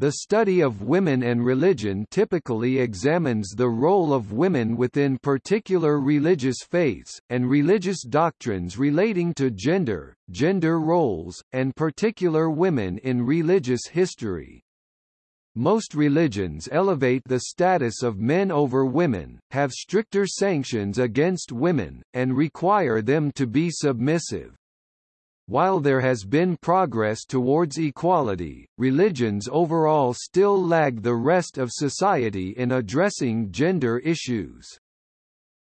The study of women and religion typically examines the role of women within particular religious faiths, and religious doctrines relating to gender, gender roles, and particular women in religious history. Most religions elevate the status of men over women, have stricter sanctions against women, and require them to be submissive. While there has been progress towards equality, religions overall still lag the rest of society in addressing gender issues.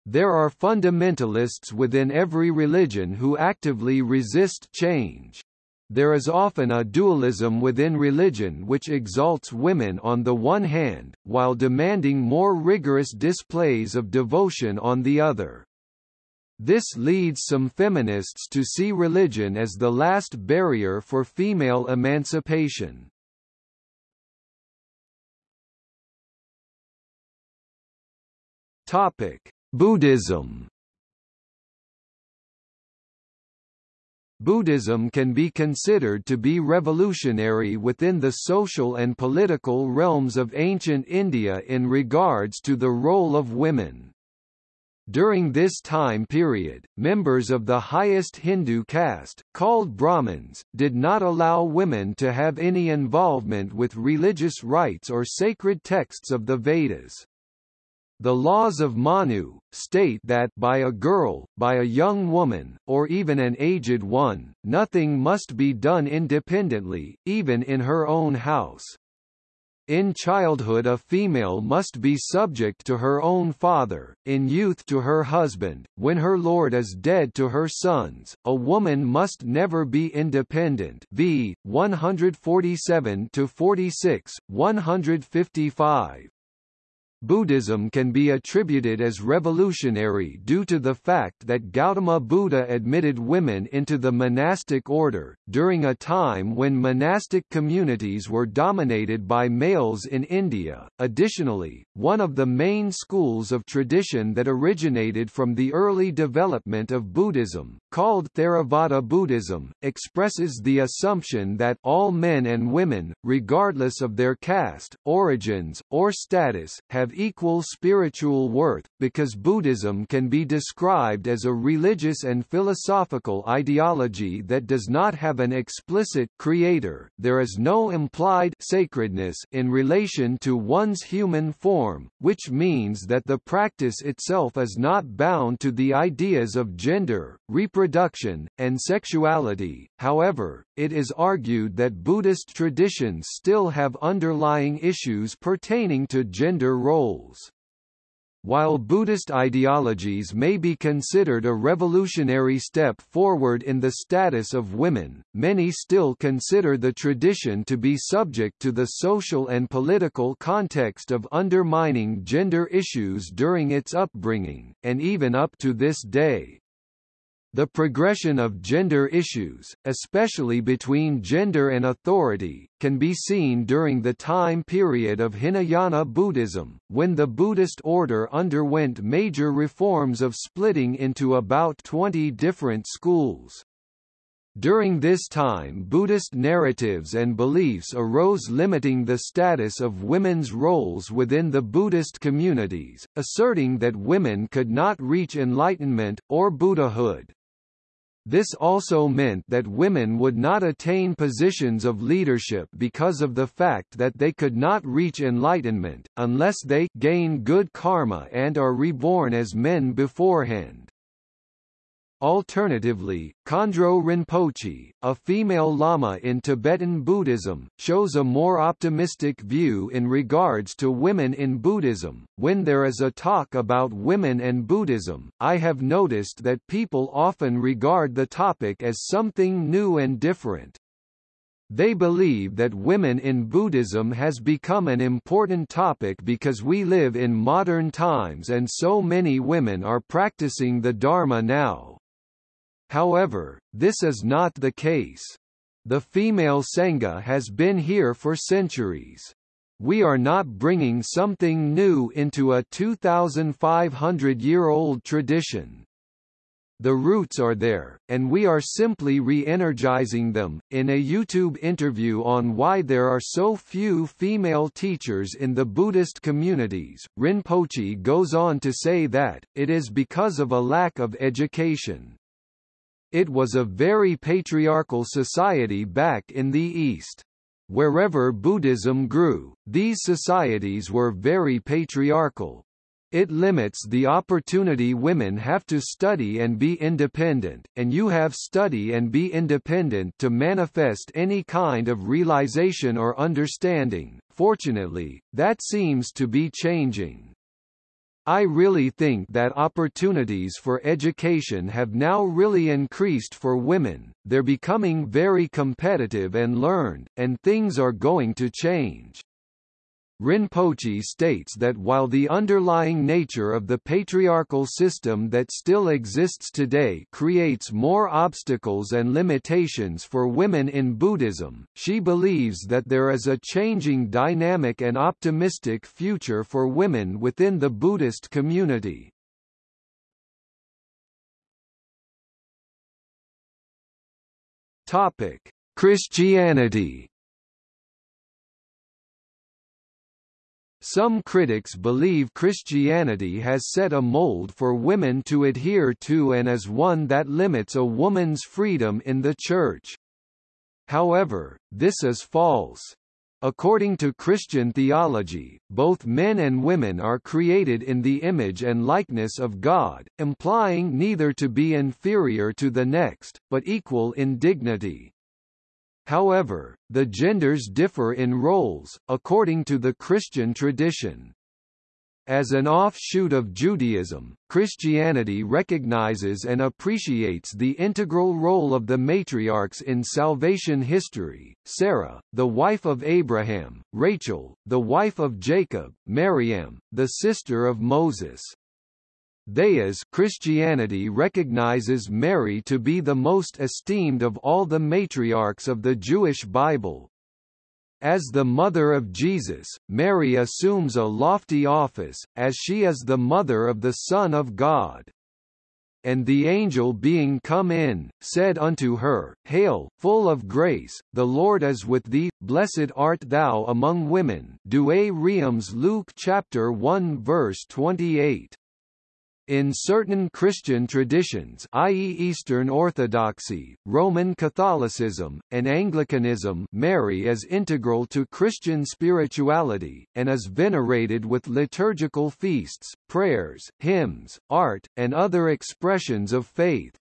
There are fundamentalists within every religion who actively resist change. There is often a dualism within religion which exalts women on the one hand, while demanding more rigorous displays of devotion on the other. This leads some feminists to see religion as the last barrier for female emancipation. Topic: Buddhism. Buddhism can be considered to be revolutionary within the social and political realms of ancient India in regards to the role of women. During this time period, members of the highest Hindu caste, called Brahmins, did not allow women to have any involvement with religious rites or sacred texts of the Vedas. The laws of Manu, state that by a girl, by a young woman, or even an aged one, nothing must be done independently, even in her own house. In childhood a female must be subject to her own father, in youth to her husband, when her lord is dead to her sons, a woman must never be independent v. 147-46, 155. Buddhism can be attributed as revolutionary due to the fact that Gautama Buddha admitted women into the monastic order, during a time when monastic communities were dominated by males in India. Additionally, one of the main schools of tradition that originated from the early development of Buddhism, called Theravada Buddhism, expresses the assumption that all men and women, regardless of their caste, origins, or status, have equal spiritual worth, because Buddhism can be described as a religious and philosophical ideology that does not have an explicit creator, there is no implied sacredness in relation to one's human form, which means that the practice itself is not bound to the ideas of gender, reproduction, and sexuality. However, it is argued that Buddhist traditions still have underlying issues pertaining to gender roles. While Buddhist ideologies may be considered a revolutionary step forward in the status of women, many still consider the tradition to be subject to the social and political context of undermining gender issues during its upbringing, and even up to this day. The progression of gender issues, especially between gender and authority, can be seen during the time period of Hinayana Buddhism, when the Buddhist order underwent major reforms of splitting into about 20 different schools. During this time Buddhist narratives and beliefs arose limiting the status of women's roles within the Buddhist communities, asserting that women could not reach enlightenment, or Buddhahood. This also meant that women would not attain positions of leadership because of the fact that they could not reach enlightenment, unless they gain good karma and are reborn as men beforehand. Alternatively, Khandro Rinpoche, a female lama in Tibetan Buddhism, shows a more optimistic view in regards to women in Buddhism. When there is a talk about women and Buddhism, I have noticed that people often regard the topic as something new and different. They believe that women in Buddhism has become an important topic because we live in modern times and so many women are practicing the Dharma now. However, this is not the case. The female Sangha has been here for centuries. We are not bringing something new into a 2,500-year-old tradition. the roots are there, and we are simply re-energizing them. In a YouTube interview on why there are so few female teachers in the Buddhist communities, Rinpoche goes on to say that, it is because of a lack of education. It was a very patriarchal society back in the East. Wherever Buddhism grew, these societies were very patriarchal, it limits the opportunity women have to study and be independent, and you have study and be independent to manifest any kind of realization or understanding. Fortunately, that seems to be changing. I really think that opportunities for education have now really increased for women, they're becoming very competitive and learned, and things are going to change. Rinpoche states that while the underlying nature of the patriarchal system that still exists today creates more obstacles and limitations for women in Buddhism, she believes that there is a changing dynamic and optimistic future for women within the Buddhist community. Christianity Some critics believe Christianity has set a mold for women to adhere to and is one that limits a woman's freedom in the Church. However, this is false. According to Christian theology, both men and women are created in the image and likeness of God, implying neither to be inferior to the next, but equal in dignity. However, the genders differ in roles, according to the Christian tradition. As an offshoot of Judaism, Christianity recognizes and appreciates the integral role of the matriarchs in salvation history, Sarah, the wife of Abraham, Rachel, the wife of Jacob, Miriam, the sister of Moses. Thayas Christianity recognizes Mary to be the most esteemed of all the matriarchs of the Jewish Bible. As the mother of Jesus, Mary assumes a lofty office, as she is the mother of the Son of God. And the angel being come in, said unto her, Hail, full of grace, the Lord is with thee, blessed art thou among women. Douay Rheims Luke chapter 1 verse 28. In certain Christian traditions i.e. Eastern Orthodoxy, Roman Catholicism, and Anglicanism Mary is integral to Christian spirituality, and is venerated with liturgical feasts, prayers, hymns, art, and other expressions of faith.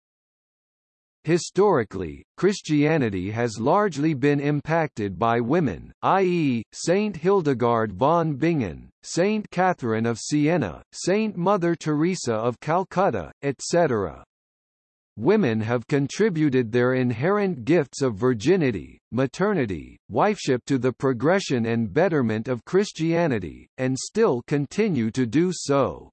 Historically, Christianity has largely been impacted by women, i.e., Saint Hildegard von Bingen, Saint Catherine of Siena, Saint Mother Teresa of Calcutta, etc. Women have contributed their inherent gifts of virginity, maternity, wifeship to the progression and betterment of Christianity, and still continue to do so.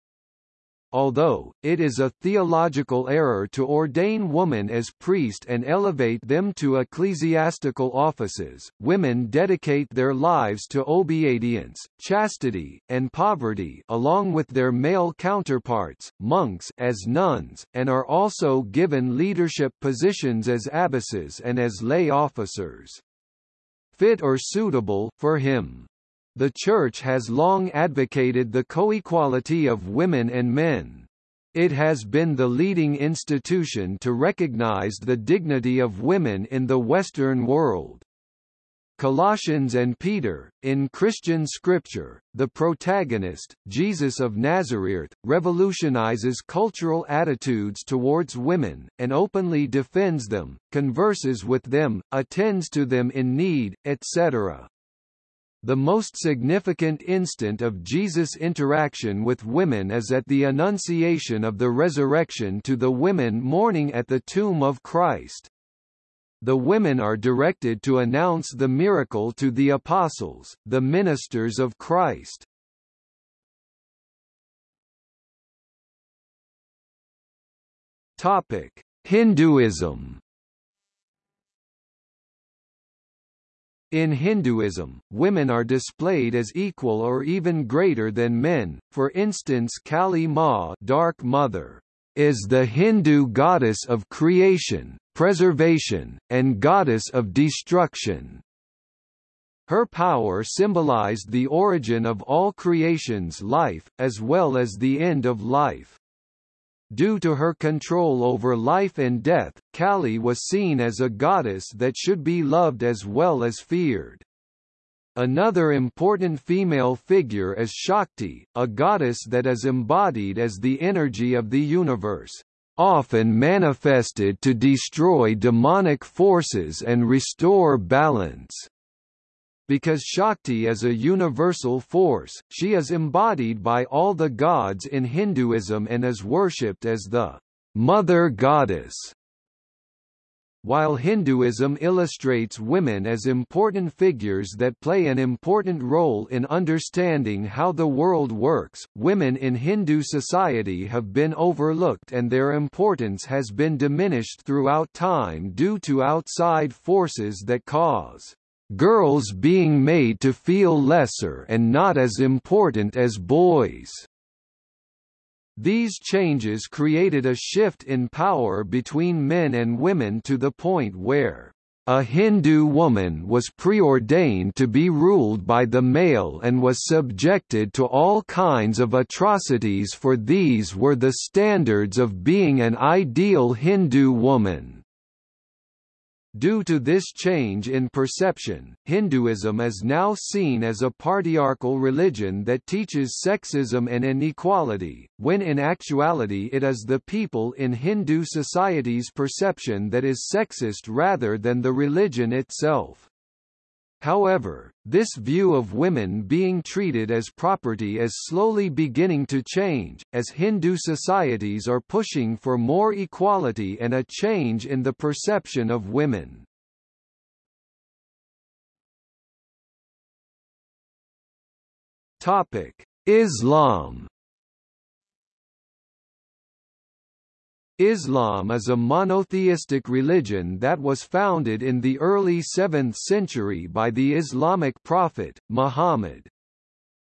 Although, it is a theological error to ordain women as priest and elevate them to ecclesiastical offices, women dedicate their lives to obedience, chastity, and poverty along with their male counterparts, monks as nuns, and are also given leadership positions as abbesses and as lay officers. Fit or suitable, for him. The Church has long advocated the co-equality of women and men. It has been the leading institution to recognize the dignity of women in the Western world. Colossians and Peter, in Christian scripture, the protagonist, Jesus of Nazareth, revolutionizes cultural attitudes towards women, and openly defends them, converses with them, attends to them in need, etc. The most significant instant of Jesus' interaction with women is at the Annunciation of the Resurrection to the women mourning at the tomb of Christ. The women are directed to announce the miracle to the apostles, the ministers of Christ. Topic: Hinduism In Hinduism, women are displayed as equal or even greater than men, for instance Kali Ma Dark Mother. is the Hindu goddess of creation, preservation, and goddess of destruction. Her power symbolized the origin of all creation's life, as well as the end of life. Due to her control over life and death, Kali was seen as a goddess that should be loved as well as feared. Another important female figure is Shakti, a goddess that is embodied as the energy of the universe, often manifested to destroy demonic forces and restore balance. Because Shakti is a universal force, she is embodied by all the gods in Hinduism and is worshipped as the mother goddess. While Hinduism illustrates women as important figures that play an important role in understanding how the world works, women in Hindu society have been overlooked and their importance has been diminished throughout time due to outside forces that cause girls being made to feel lesser and not as important as boys. These changes created a shift in power between men and women to the point where a Hindu woman was preordained to be ruled by the male and was subjected to all kinds of atrocities for these were the standards of being an ideal Hindu woman. Due to this change in perception, Hinduism is now seen as a patriarchal religion that teaches sexism and inequality, when in actuality it is the people in Hindu society's perception that is sexist rather than the religion itself. However, this view of women being treated as property is slowly beginning to change, as Hindu societies are pushing for more equality and a change in the perception of women. Islam Islam is a monotheistic religion that was founded in the early 7th century by the Islamic prophet, Muhammad.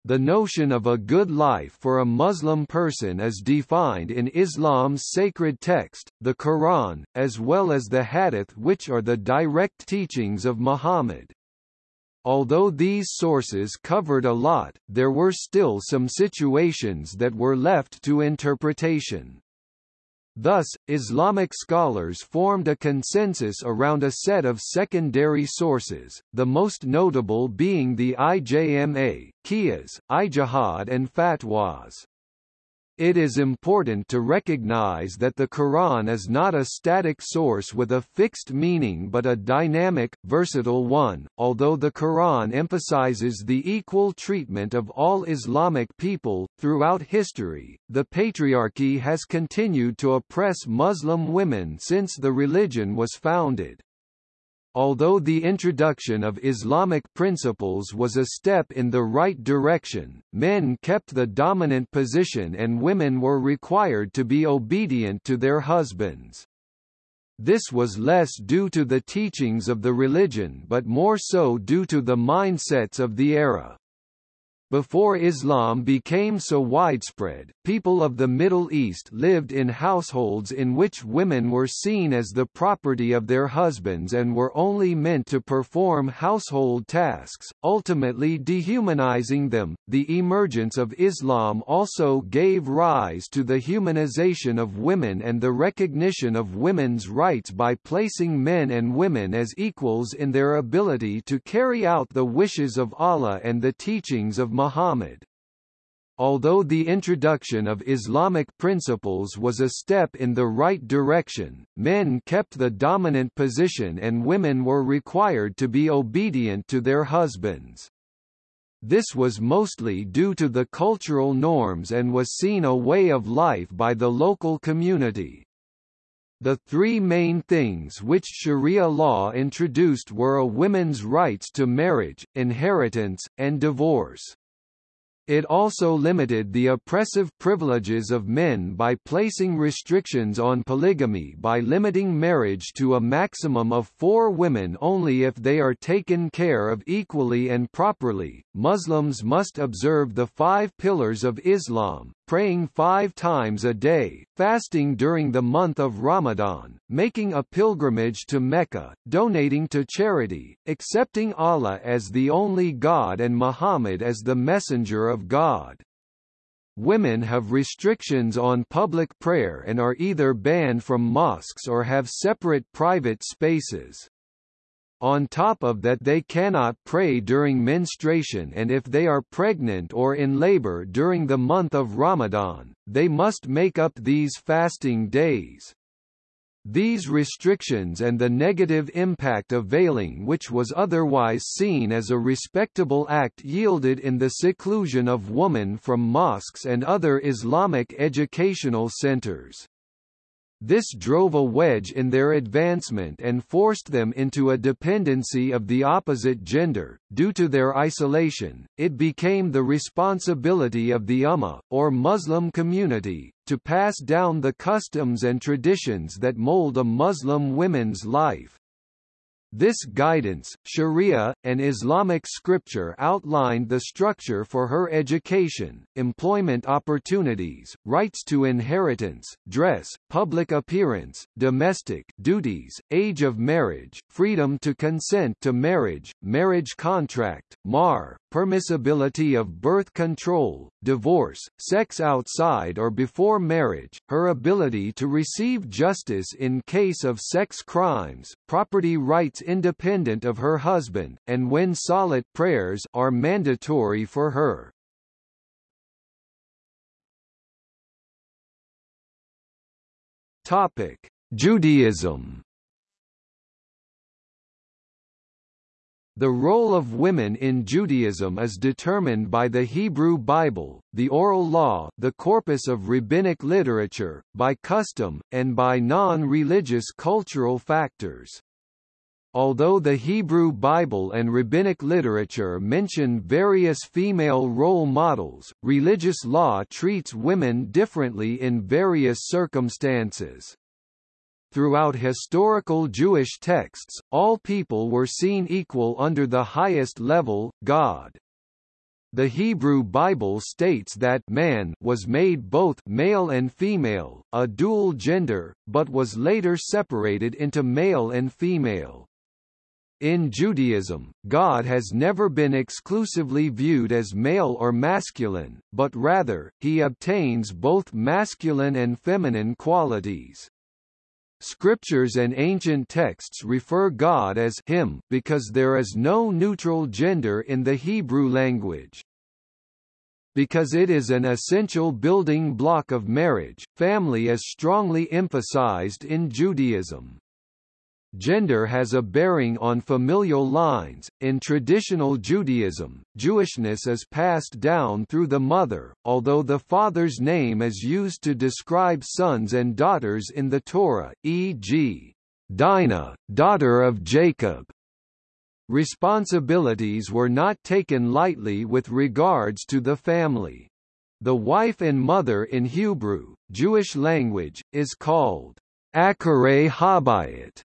The notion of a good life for a Muslim person is defined in Islam's sacred text, the Quran, as well as the Hadith which are the direct teachings of Muhammad. Although these sources covered a lot, there were still some situations that were left to interpretation. Thus, Islamic scholars formed a consensus around a set of secondary sources, the most notable being the IJMA, Qiyas, Ijtihad and Fatwas. It is important to recognize that the Quran is not a static source with a fixed meaning but a dynamic, versatile one. Although the Quran emphasizes the equal treatment of all Islamic people, throughout history, the patriarchy has continued to oppress Muslim women since the religion was founded. Although the introduction of Islamic principles was a step in the right direction, men kept the dominant position and women were required to be obedient to their husbands. This was less due to the teachings of the religion but more so due to the mindsets of the era. Before Islam became so widespread, people of the Middle East lived in households in which women were seen as the property of their husbands and were only meant to perform household tasks, ultimately dehumanizing them. The emergence of Islam also gave rise to the humanization of women and the recognition of women's rights by placing men and women as equals in their ability to carry out the wishes of Allah and the teachings of Muhammad. Although the introduction of Islamic principles was a step in the right direction, men kept the dominant position and women were required to be obedient to their husbands. This was mostly due to the cultural norms and was seen a way of life by the local community. The three main things which Sharia law introduced were a women's rights to marriage, inheritance, and divorce. It also limited the oppressive privileges of men by placing restrictions on polygamy by limiting marriage to a maximum of four women only if they are taken care of equally and properly. Muslims must observe the five pillars of Islam, praying five times a day, fasting during the month of Ramadan, making a pilgrimage to Mecca, donating to charity, accepting Allah as the only God and Muhammad as the messenger of God. Women have restrictions on public prayer and are either banned from mosques or have separate private spaces. On top of that they cannot pray during menstruation and if they are pregnant or in labor during the month of Ramadan, they must make up these fasting days. These restrictions and the negative impact of veiling which was otherwise seen as a respectable act yielded in the seclusion of women from mosques and other Islamic educational centers. This drove a wedge in their advancement and forced them into a dependency of the opposite gender. Due to their isolation, it became the responsibility of the Ummah, or Muslim community, to pass down the customs and traditions that mold a Muslim woman's life. This guidance, Sharia, and Islamic scripture outlined the structure for her education, employment opportunities, rights to inheritance, dress, public appearance, domestic duties, age of marriage, freedom to consent to marriage, marriage contract, mahr, permissibility of birth control, divorce, sex outside or before marriage, her ability to receive justice in case of sex crimes, property rights independent of her husband, and when salat prayers are mandatory for her. Topic: Judaism The role of women in Judaism is determined by the Hebrew Bible, the oral law the corpus of rabbinic literature, by custom, and by non-religious cultural factors. Although the Hebrew Bible and rabbinic literature mention various female role models, religious law treats women differently in various circumstances. Throughout historical Jewish texts, all people were seen equal under the highest level, God. The Hebrew Bible states that man was made both male and female, a dual gender, but was later separated into male and female. In Judaism, God has never been exclusively viewed as male or masculine, but rather, he obtains both masculine and feminine qualities. Scriptures and ancient texts refer God as him because there is no neutral gender in the Hebrew language. Because it is an essential building block of marriage, family is strongly emphasized in Judaism. Gender has a bearing on familial lines. In traditional Judaism, Jewishness is passed down through the mother, although the father's name is used to describe sons and daughters in the Torah, e.g., Dinah, daughter of Jacob. Responsibilities were not taken lightly with regards to the family. The wife and mother in Hebrew, Jewish language, is called Akeret Habayit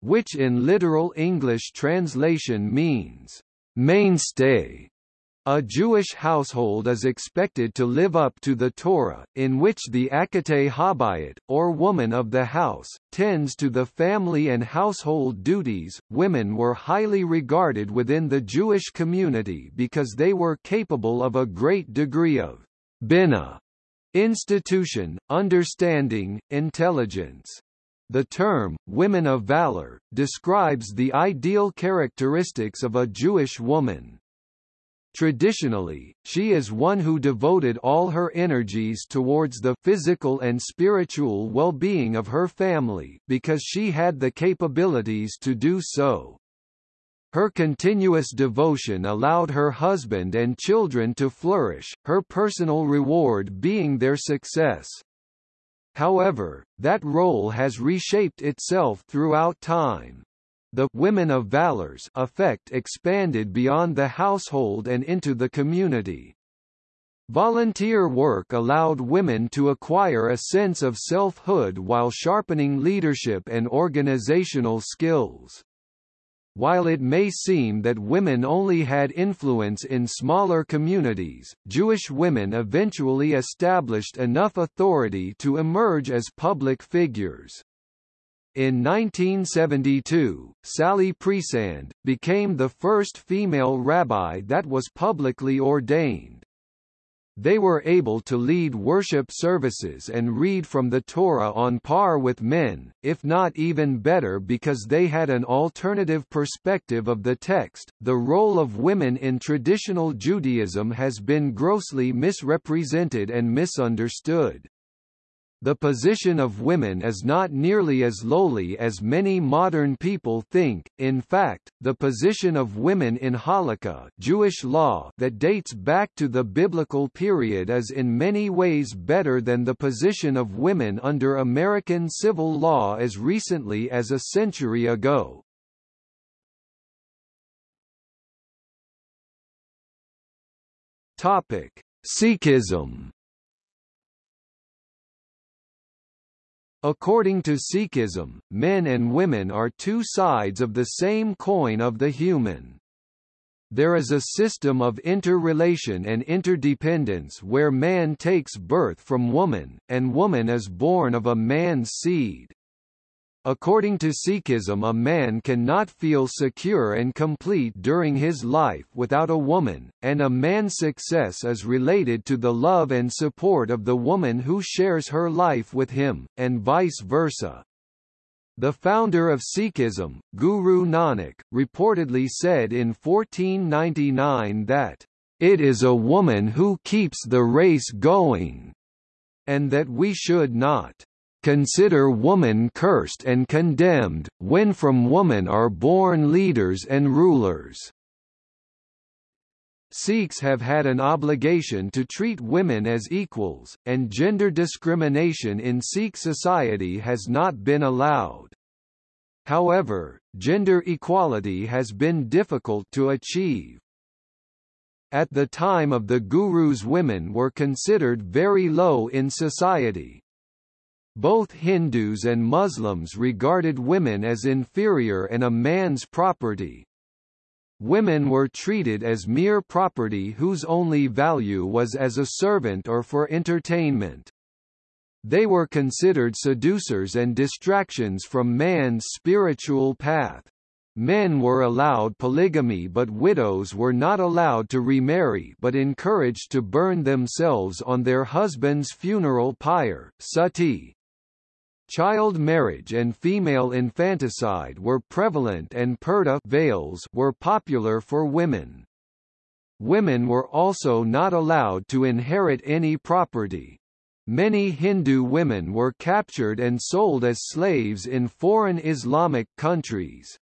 which in literal English translation means, mainstay. A Jewish household is expected to live up to the Torah, in which the Akeret Habayit, or woman of the house, tends to the family and household duties. Women were highly regarded within the Jewish community because they were capable of a great degree of bina, institution, understanding, intelligence. The term, women of valor, describes the ideal characteristics of a Jewish woman. Traditionally, she is one who devoted all her energies towards the physical and spiritual well-being of her family, because she had the capabilities to do so. Her continuous devotion allowed her husband and children to flourish, her personal reward being their success. However, that role has reshaped itself throughout time. The women of valors effect expanded beyond the household and into the community. Volunteer work allowed women to acquire a sense of selfhood while sharpening leadership and organizational skills. While it may seem that women only had influence in smaller communities, Jewish women eventually established enough authority to emerge as public figures. In 1972, Sally Priesand, became the first female rabbi that was publicly ordained. They were able to lead worship services and read from the Torah on par with men, if not even better because they had an alternative perspective of the text. The role of women in traditional Judaism has been grossly misrepresented and misunderstood. The position of women is not nearly as lowly as many modern people think. In fact, the position of women in Halakha Jewish law that dates back to the biblical period is in many ways better than the position of women under American civil law as recently as a century ago. Topic: Sikhism According to Sikhism, men and women are two sides of the same coin of the human. There is a system of interrelation and interdependence where man takes birth from woman, and woman is born of a man's seed. According to Sikhism a man cannot feel secure and complete during his life without a woman, and a man's success is related to the love and support of the woman who shares her life with him, and vice versa. The founder of Sikhism, Guru Nanak, reportedly said in 1499 that, "...it is a woman who keeps the race going," and that we should not consider woman cursed and condemned, when from woman are born leaders and rulers. Sikhs have had an obligation to treat women as equals, and gender discrimination in Sikh society has not been allowed. However, gender equality has been difficult to achieve. At the time of the Gurus women were considered very low in society, both Hindus and Muslims regarded women as inferior and a man's property. Women were treated as mere property whose only value was as a servant or for entertainment. They were considered seducers and distractions from man's spiritual path. Men were allowed polygamy but widows were not allowed to remarry but encouraged to burn themselves on their husband's funeral pyre sati. Child marriage and female infanticide were prevalent and purdah veils were popular for women. Women were also not allowed to inherit any property. Many Hindu women were captured and sold as slaves in foreign Islamic countries.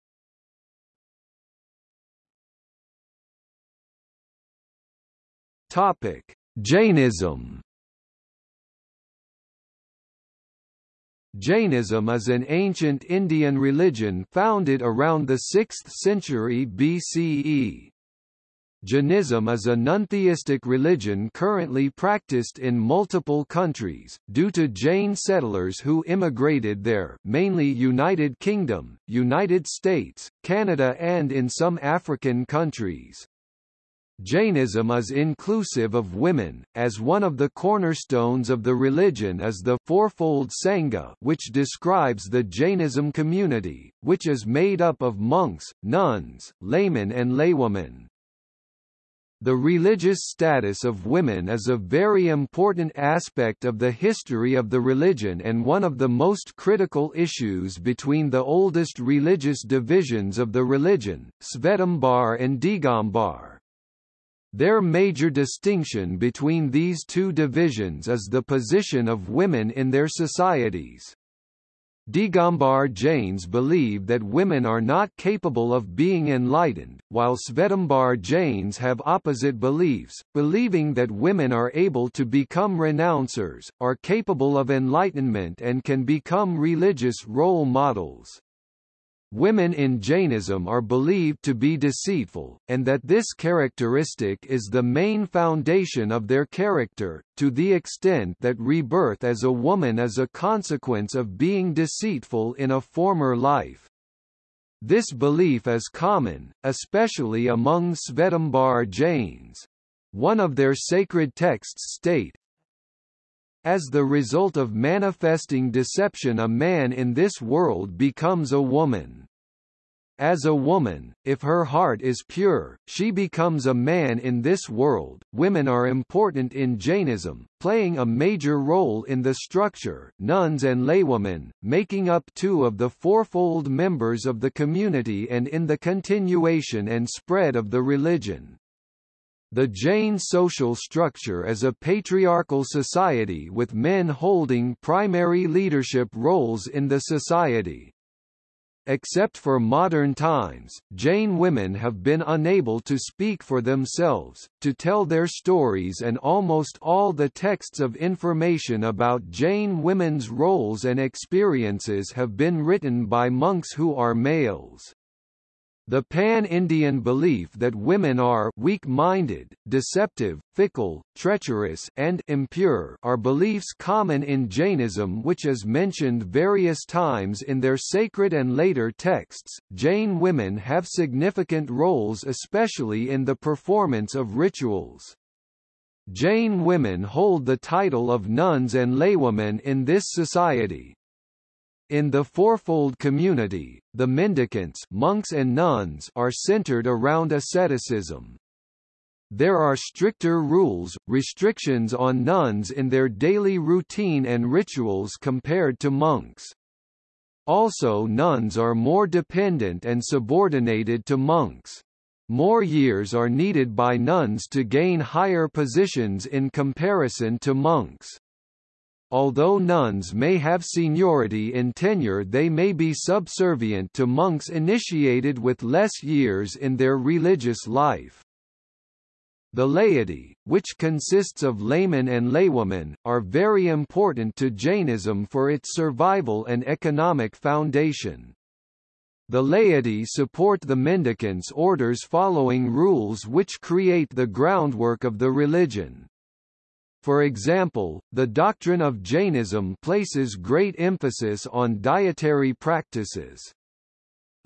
Jainism Jainism is an ancient Indian religion founded around the 6th century BCE. Jainism is a non-theistic religion currently practiced in multiple countries, due to Jain settlers who immigrated there mainly United Kingdom, United States, Canada and in some African countries. Jainism is inclusive of women, as one of the cornerstones of the religion is the fourfold Sangha which describes the Jainism community, which is made up of monks, nuns, laymen and laywomen. The religious status of women is a very important aspect of the history of the religion and one of the most critical issues between the oldest religious divisions of the religion, Svetambar and Digambar. Their major distinction between these two divisions is the position of women in their societies. Digambar Jains believe that women are not capable of being enlightened, while Svetambar Jains have opposite beliefs, believing that women are able to become renouncers, are capable of enlightenment and can become religious role models. Women in Jainism are believed to be deceitful, and that this characteristic is the main foundation of their character, to the extent that rebirth as a woman is a consequence of being deceitful in a former life. This belief is common, especially among Svetambar Jains. One of their sacred texts state, As the result of manifesting deception a man in this world becomes a woman. As a woman, if her heart is pure, she becomes a man in this world. Women are important in Jainism, playing a major role in the structure, nuns and laywomen, making up two of the fourfold members of the community and in the continuation and spread of the religion. The Jain social structure is a patriarchal society with men holding primary leadership roles in the society. Except for modern times, Jain women have been unable to speak for themselves, to tell their stories and almost all the texts of information about Jain women's roles and experiences have been written by monks who are males. The pan-Indian belief that women are weak-minded, deceptive, fickle, treacherous and impure are beliefs common in Jainism which is mentioned various times in their sacred and later texts. Jain women have significant roles especially in the performance of rituals. Jain women hold the title of nuns and laywomen in this society, in the fourfold community, the mendicants monks and nuns are centered around asceticism. There are stricter rules, restrictions on nuns in their daily routine and rituals compared to monks. Also nuns are more dependent and subordinated to monks. More years are needed by nuns to gain higher positions in comparison to monks. Although nuns may have seniority in tenure they may be subservient to monks initiated with less years in their religious life. The laity, which consists of laymen and laywomen, are very important to Jainism for its survival and economic foundation. The laity support the mendicants' orders following rules which create the groundwork of the religion. For example, the doctrine of Jainism places great emphasis on dietary practices.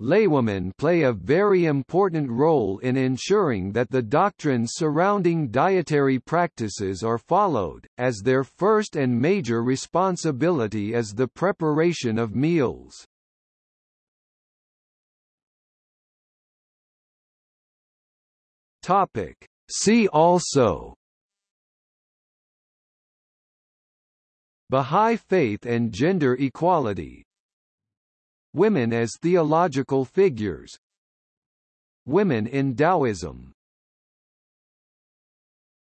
Laywomen play a very important role in ensuring that the doctrines surrounding dietary practices are followed, as their first and major responsibility is the preparation of meals. Topic. See also Bahá'í Faith and Gender Equality. Women as theological figures. Women in Taoism